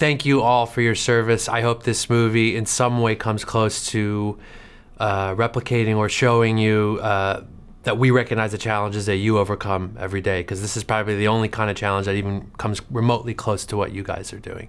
thank you all for your service. I hope this movie in some way comes close to uh, replicating or showing you uh, that we recognize the challenges that you overcome every day because this is probably the only kind of challenge that even comes remotely close to what you guys are doing.